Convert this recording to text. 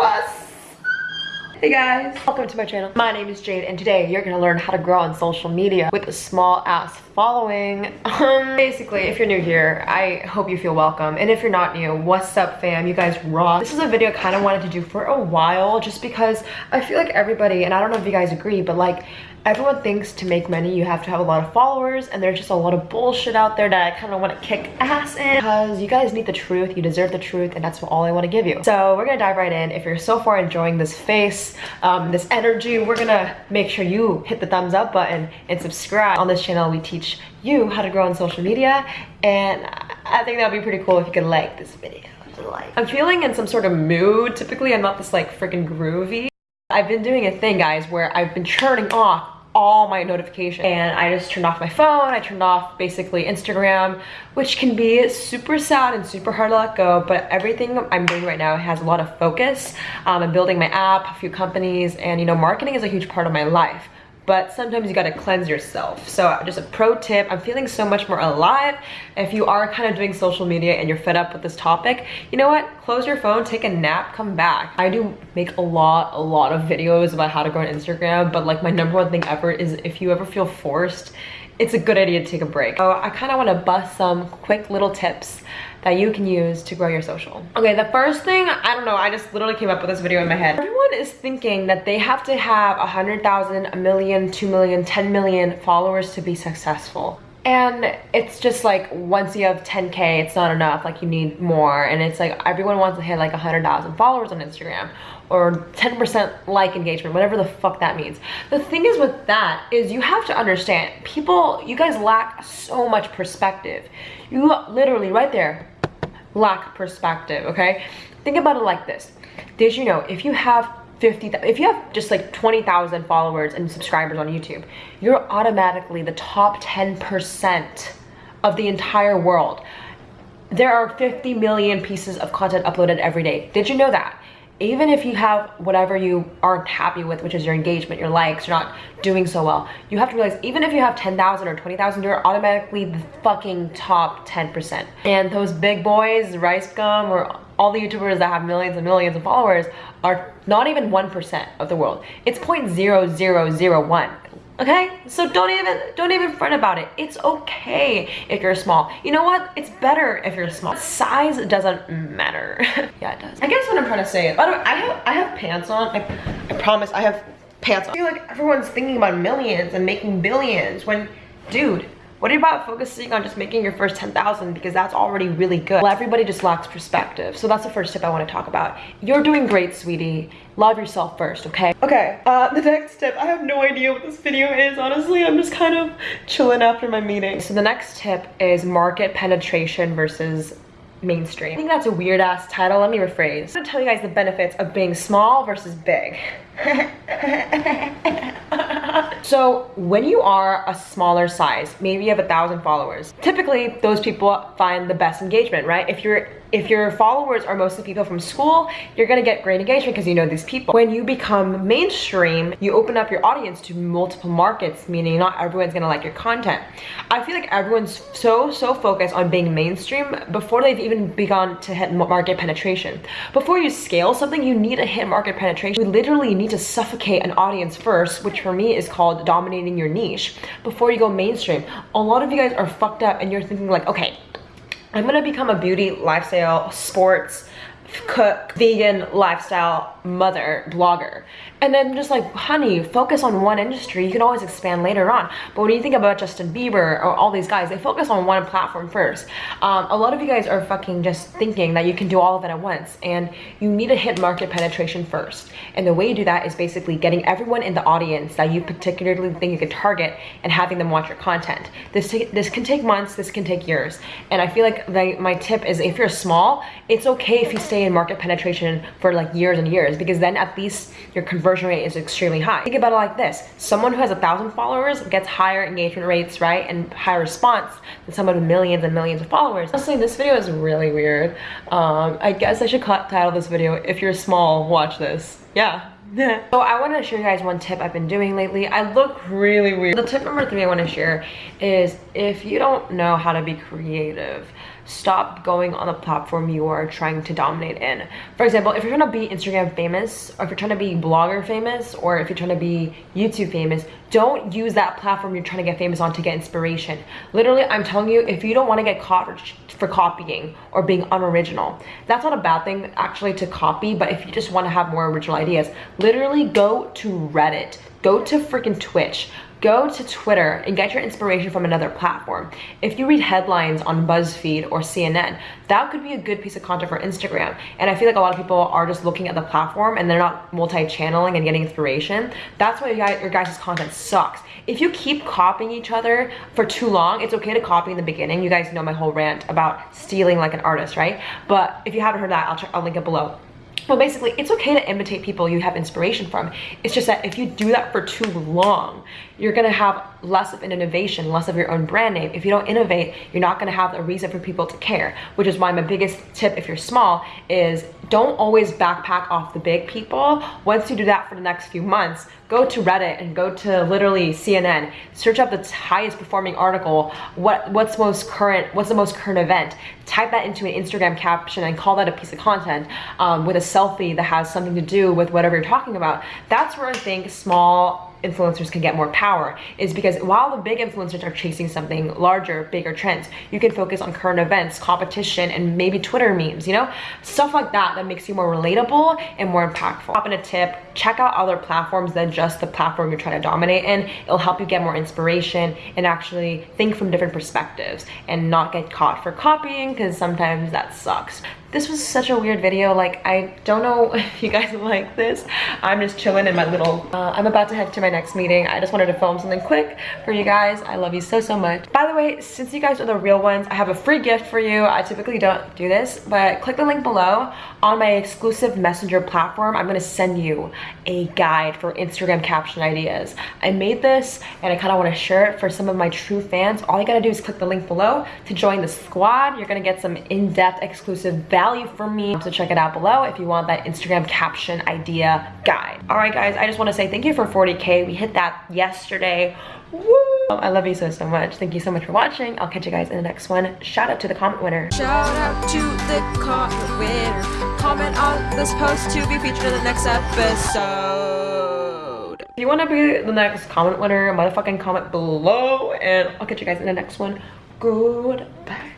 us. Hey guys, welcome to my channel. My name is Jade and today you're gonna learn how to grow on social media with a small ass following. Um, basically, if you're new here, I hope you feel welcome. And if you're not new, what's up fam? You guys rock. This is a video I kind of wanted to do for a while just because I feel like everybody, and I don't know if you guys agree, but like everyone thinks to make money you have to have a lot of followers and there's just a lot of bullshit out there that I kind of want to kick ass in because you guys need the truth, you deserve the truth and that's all I want to give you. So we're gonna dive right in. If you're so far enjoying this face, um, this energy, we're gonna make sure you hit the thumbs up button and subscribe. On this channel we teach you how to grow on social media and I think that would be pretty cool if you could like this video. I'm feeling in some sort of mood. Typically I'm not this like freaking groovy I've been doing a thing guys where I've been turning off all my notifications. And I just turned off my phone I turned off basically Instagram which can be super sad and super hard to let go but everything I'm doing right now has a lot of focus. Um, I'm building my app a few companies and you know marketing is a huge part of my life but sometimes you gotta cleanse yourself. So just a pro tip, I'm feeling so much more alive. If you are kind of doing social media and you're fed up with this topic, you know what? Close your phone, take a nap, come back. I do make a lot, a lot of videos about how to grow on Instagram, but like my number one thing ever is if you ever feel forced, it's a good idea to take a break. So I kind of want to bust some quick little tips that you can use to grow your social. Okay, the first thing, I don't know, I just literally came up with this video in my head. Everyone is thinking that they have to have a 100,000, a million, 2 million, 10 million followers to be successful. And it's just like once you have 10k, it's not enough. Like you need more. And it's like everyone wants to hit like 100,000 followers on Instagram or 10% like engagement, whatever the fuck that means. The thing is with that is you have to understand people, you guys lack so much perspective. You literally right there lack perspective, okay? Think about it like this. Did you know if you have 50, if you have just like 20,000 followers and subscribers on YouTube, you're automatically the top 10% of the entire world. There are 50 million pieces of content uploaded every day. Did you know that? Even if you have whatever you aren't happy with, which is your engagement, your likes, you're not doing so well, you have to realize even if you have 10,000 or 20,000, you're automatically the fucking top 10%. And those big boys, Rice Gum, or all the YouTubers that have millions and millions of followers are not even 1% of the world. It's 0.0001 okay? So don't even don't even fret about it. It's okay if you're small. You know what? It's better if you're small. Size doesn't matter. Yeah it does. I guess what i'm trying to say is the way i have i have pants on. I, I promise i have pants on. I feel like everyone's thinking about millions and making billions when dude what about focusing on just making your first 10,000 because that's already really good? Well, everybody just lacks perspective. So that's the first tip I want to talk about. You're doing great, sweetie. Love yourself first, okay? Okay, uh, the next tip, I have no idea what this video is, honestly. I'm just kind of chilling after my meeting. So the next tip is market penetration versus mainstream. I think that's a weird ass title. Let me rephrase. I'm gonna tell you guys the benefits of being small versus big. so when you are a smaller size, maybe you have a thousand followers, typically those people find the best engagement, right? If you're if your followers are mostly people from school, you're gonna get great engagement because you know these people. When you become mainstream, you open up your audience to multiple markets, meaning not everyone's gonna like your content. I feel like everyone's so, so focused on being mainstream before they've even begun to hit market penetration. Before you scale something, you need to hit market penetration. You literally need to suffocate an audience first, which for me is called dominating your niche, before you go mainstream. A lot of you guys are fucked up and you're thinking like, okay, I'm gonna become a beauty, lifestyle, sports, cook, vegan, lifestyle mother, blogger. And then just like, honey, focus on one industry. You can always expand later on. But when you think about Justin Bieber or all these guys, they focus on one platform first. Um, a lot of you guys are fucking just thinking that you can do all of it at once. And you need to hit market penetration first. And the way you do that is basically getting everyone in the audience that you particularly think you can target and having them watch your content. This, this can take months, this can take years. And I feel like my tip is if you're small, it's okay if you stay in market penetration for like years and years because then at least your conversion rate is extremely high. Think about it like this. Someone who has a thousand followers gets higher engagement rates, right? And higher response than someone with millions and millions of followers. Honestly, this video is really weird. Um, I guess I should title this video, if you're small, watch this. Yeah. so I want to show you guys one tip I've been doing lately. I look really weird. The tip number three I want to share is if you don't know how to be creative, stop going on the platform you are trying to dominate in. For example, if you're trying to be Instagram famous, or if you're trying to be blogger famous, or if you're trying to be YouTube famous, don't use that platform you're trying to get famous on to get inspiration. Literally, I'm telling you, if you don't want to get caught for, copying or being unoriginal, that's not a bad thing actually to copy, but if you just want to have more original ideas, literally go to Reddit, go to freaking Twitch, go to Twitter and get your inspiration from another platform. If you read headlines on BuzzFeed or CNN, that could be a good piece of content for Instagram. And I feel like a lot of people are just looking at the platform and they're not multi-channeling and getting inspiration. That's why your guys' content sucks. If you keep copying each other for too long, it's okay to copy in the beginning. You guys know my whole rant about stealing like an artist, right? But if you haven't heard that, I'll, I'll link it below. But basically, it's okay to imitate people you have inspiration from. It's just that if you do that for too long, you're gonna have less of an innovation, less of your own brand name. If you don't innovate, you're not gonna have a reason for people to care, which is why my biggest tip if you're small is don't always backpack off the big people. Once you do that for the next few months, go to Reddit and go to literally CNN, search up the highest performing article, what what's most current, what's the most current event, type that into an Instagram caption and call that a piece of content um, with a selfie that has something to do with whatever you're talking about. That's where I think small influencers can get more power is because while the big influencers are chasing something larger, bigger trends, you can focus on current events, competition, and maybe Twitter memes, you know? Stuff like that that makes you more relatable and more impactful. Pop in a tip, check out other platforms than just the platform you're trying to dominate in. It'll help you get more inspiration and actually think from different perspectives and not get caught for copying because sometimes that sucks this was such a weird video like i don't know if you guys like this. I'm just chilling in my little uh, i'm about to head to my next meeting. I just wanted to film something quick for you guys. I love you so so much. By the way since you guys are the real ones i have a free gift for you. I typically don't do this but click the link below on my exclusive messenger platform. I'm going to send you a guide for instagram caption ideas. I made this and i kind of want to share it for some of my true fans. All you gotta do is click the link below to join the squad. You're gonna get some in-depth exclusive value from me. So check it out below if you want that Instagram caption idea guide. All right, guys, I just want to say thank you for 40K. We hit that yesterday. Woo! I love you so, so much. Thank you so much for watching. I'll catch you guys in the next one. Shout out to the comment winner. Shout out to the comment winner. Comment on this post to be featured in the next episode. If you want to be the next comment winner, motherfucking comment below. And I'll catch you guys in the next one. Goodbye.